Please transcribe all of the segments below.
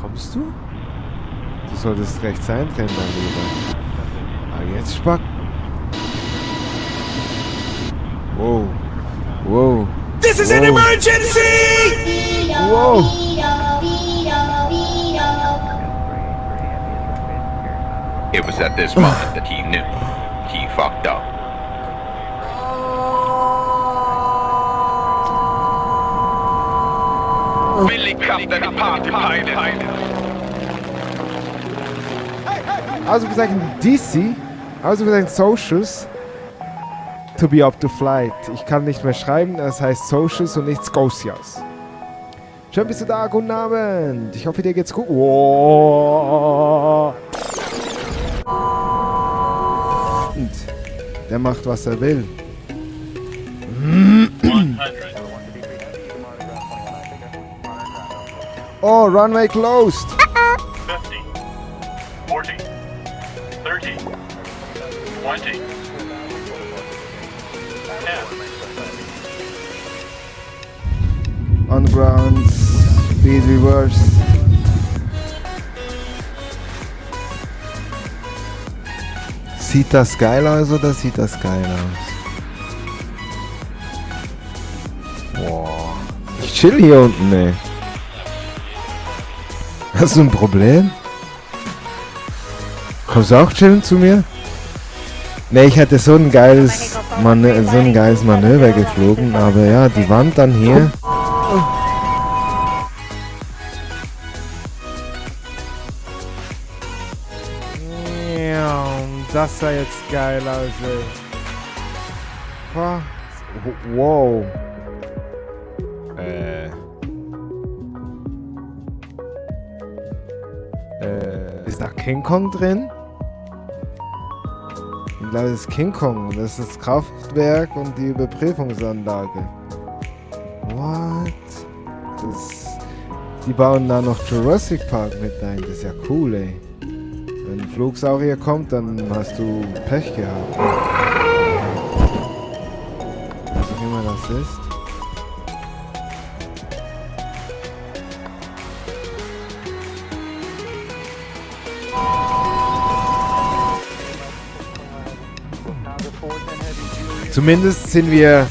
Kommst du? Du solltest rechts eindrehen, mein Lieber. Ah, jetzt spack. Wow. Wow. This is Whoa. an emergency! Wow. It was at this moment that he knew he fucked up. Billy Captain Partypilot. Ausgezeichnet DC, ausgezeichnet Socials, to be up to flight. Ich kann nicht mehr schreiben, das heißt Socials und nicht Scotias. Schön bist du da, guten Abend. Ich hoffe, dir geht's gut. Wow. Und der macht, was er will. Oh, runway closed. 50, 40, 30, 20, 10. On ground, speed reverse. Sieht das geil aus oder sieht das geil aus? Boah. Ich chill hier unten, ey. Hast du ein Problem? Kommst du auch chillen zu mir? Ne, ich hätte so ein geiles, Manö so ein geiles Manöver geflogen, aber ja, die Wand dann hier. Ja, das sah jetzt geil aus, ey. Wow. Äh. Äh. Ist da King Kong drin? Ich glaube, das ist King Kong. Das ist das Kraftwerk und die Überprüfungsanlage. What? Das, die bauen da noch Jurassic Park mit ein. Das ist ja cool, ey. Wenn ein Flugsaurier kommt, dann hast du Pech gehabt. Was auch immer das ist. Zumindest sind wir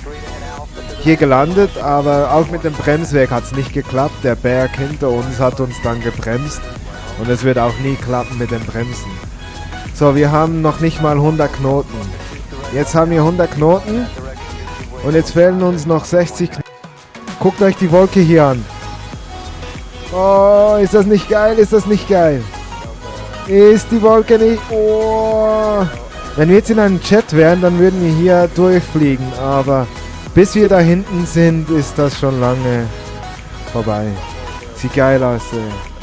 hier gelandet, aber auch mit dem Bremswerk hat es nicht geklappt. Der Berg hinter uns hat uns dann gebremst und es wird auch nie klappen mit den Bremsen. So, wir haben noch nicht mal 100 Knoten. Jetzt haben wir 100 Knoten und jetzt fehlen uns noch 60 Knoten. Guckt euch die Wolke hier an. Oh, ist das nicht geil? Ist das nicht geil? Ist die Wolke nicht... Oh. Wenn wir jetzt in einem Jet wären, dann würden wir hier durchfliegen, aber bis wir da hinten sind, ist das schon lange vorbei. Sieht geil aus, ey.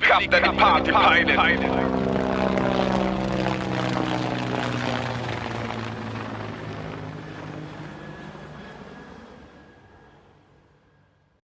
Billy Captain Partypilot.